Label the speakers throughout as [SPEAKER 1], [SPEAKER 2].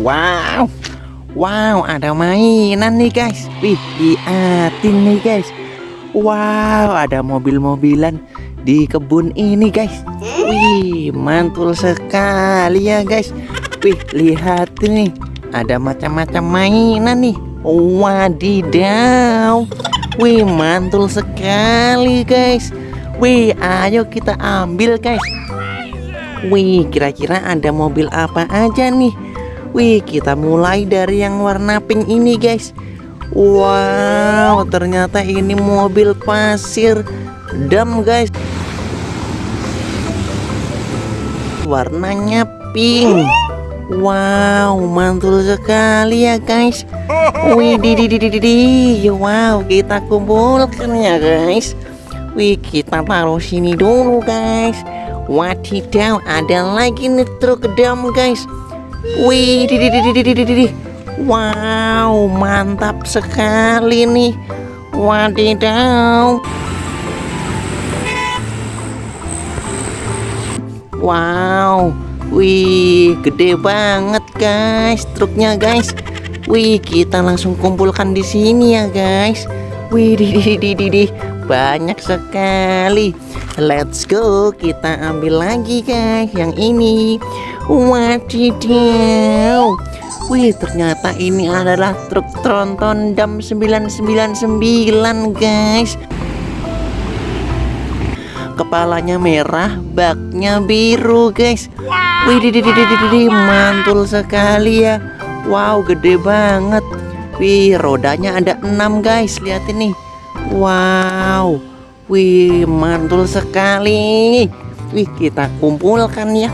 [SPEAKER 1] Wow, wow, ada mainan nih guys. Wih, liatin nih guys. Wow, ada mobil-mobilan di kebun ini guys. Wih, mantul sekali ya guys. Wih, lihat nih, ada macam-macam mainan nih. Wadidaw. Wih, mantul sekali guys. Wih, ayo kita ambil guys. Wih, kira-kira ada mobil apa aja nih? Wih, kita mulai dari yang warna pink ini, guys. Wow, ternyata ini mobil pasir dam, guys. Warnanya pink. Wow, mantul sekali ya, guys. Wih, di di di di di. Wow, kita kumpulkan ya, guys. Wih, kita taruh sini dulu, guys. Wadidaw, ada lagi nih truk dam guys. Wih, di, di, di, di, di, di, di. Wow, mantap sekali nih. Wadidaw. Wow, wih, gede banget guys truknya guys. Wih, kita langsung kumpulkan di sini ya guys. Wih, di, di, di, di, di. Banyak sekali. Let's go, kita ambil lagi guys yang ini. Wadidaw. Wih, ternyata ini adalah truk tronton dam 999 guys. Kepalanya merah, baknya biru guys. Wih, mantul sekali ya. Wow, gede banget. Wih, rodanya ada 6 guys. Lihat ini. Wow. Wih, mantul sekali. Wih, kita kumpulkan ya.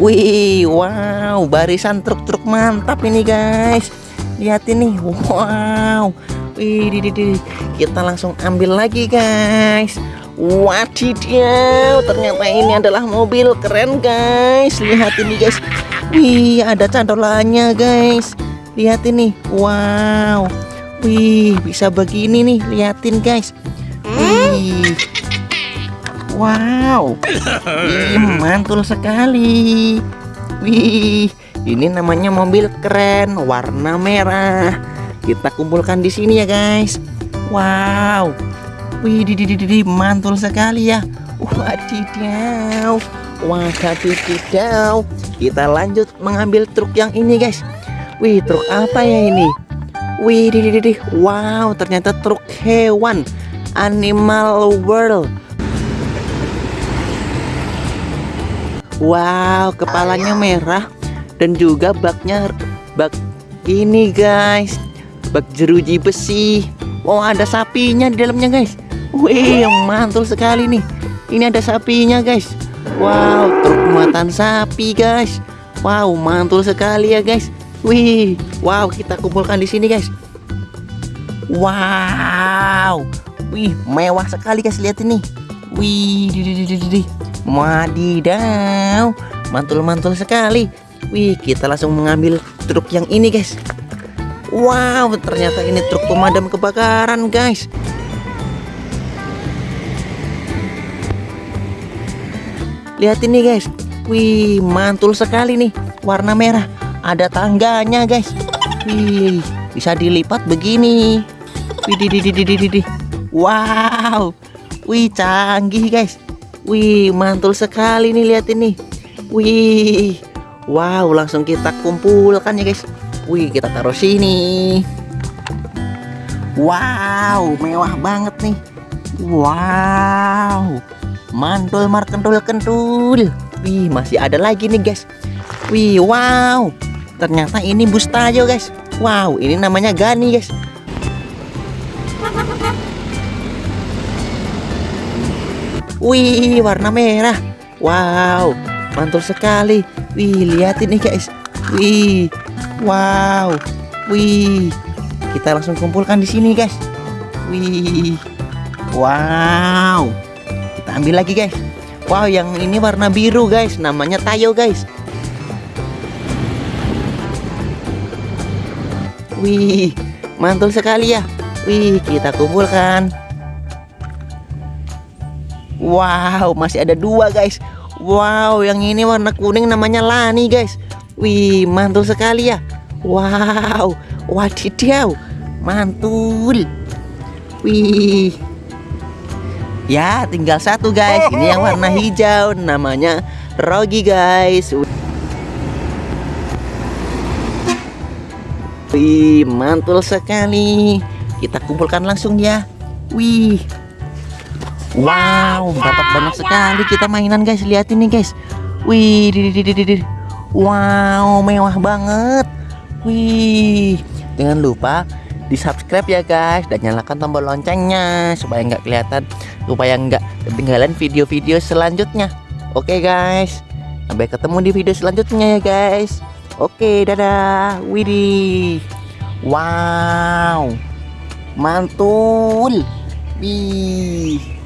[SPEAKER 1] Wih, wow, barisan truk-truk mantap ini, guys. Lihat ini. Wow. Wih, di, di, di. kita langsung ambil lagi, guys. Wadidaw, ternyata ini adalah mobil keren, guys. Lihat ini, guys. Wih, ada cantolannya, guys. Lihat ini. Wow. Wih, bisa begini nih. Liatin, guys. Wih. Wow. Wih, mantul sekali. Wih, ini namanya mobil keren warna merah. Kita kumpulkan di sini ya, guys. Wow. Wih, di, di, di, di, mantul sekali ya. Wadidaw. Wadidaw. Kita lanjut mengambil truk yang ini, guys. Wih, truk apa ya ini? Wih. Wow, ternyata truk hewan. Animal World. Wow, kepalanya merah dan juga baknya bak ini guys, bak jeruji besi. Wow, ada sapinya di dalamnya guys. Wih, mantul sekali nih. Ini ada sapinya guys. Wow, truk muatan sapi guys. Wow, mantul sekali ya guys. Wih, wow kita kumpulkan di sini guys. Wow, wih mewah sekali guys lihat ini. Wih, di, di, di, di, di. Wadidaw, mantul-mantul sekali. Wih, kita langsung mengambil truk yang ini, guys. Wow, ternyata ini truk pemadam kebakaran, guys. Lihat ini, guys. Wih, mantul sekali nih. Warna merah. Ada tangganya, guys. Wih, bisa dilipat begini. Wih. Wow. Wih, canggih, guys. Wih, mantul sekali nih lihat ini. Wih. Wow, langsung kita kumpulkan ya, guys. Wih, kita taruh sini. Wow, mewah banget nih. Wow. Mantul mar kentul kentul. Wih, masih ada lagi nih, guys. Wih, wow. Ternyata ini bus Tayo, guys. Wow, ini namanya Gani, guys. Wih, warna merah. Wow, mantul sekali. Wih, lihat ini guys. Wih, wow. Wih, kita langsung kumpulkan di sini guys. Wih, wow. Kita ambil lagi guys. Wow, yang ini warna biru guys. Namanya Tayo guys. Wih, mantul sekali ya. Wih, kita kumpulkan. Wow, masih ada dua guys. Wow, yang ini warna kuning namanya Lani, guys. Wih, mantul sekali ya. Wow, wadidaw, mantul. Wih. Ya, tinggal satu, guys. Ini yang warna hijau, namanya Rogi, guys. Wih, mantul sekali. Kita kumpulkan langsung ya. Wih. Wow, dapat banyak sekali kita mainan guys. Lihat ini guys. Wih. Wow, mewah banget. Wih, jangan lupa di subscribe ya guys dan nyalakan tombol loncengnya supaya nggak kelihatan supaya nggak ketinggalan video-video selanjutnya. Oke guys, sampai ketemu di video selanjutnya ya guys. Oke, dadah. Widih. Wow. Mantul. Wih.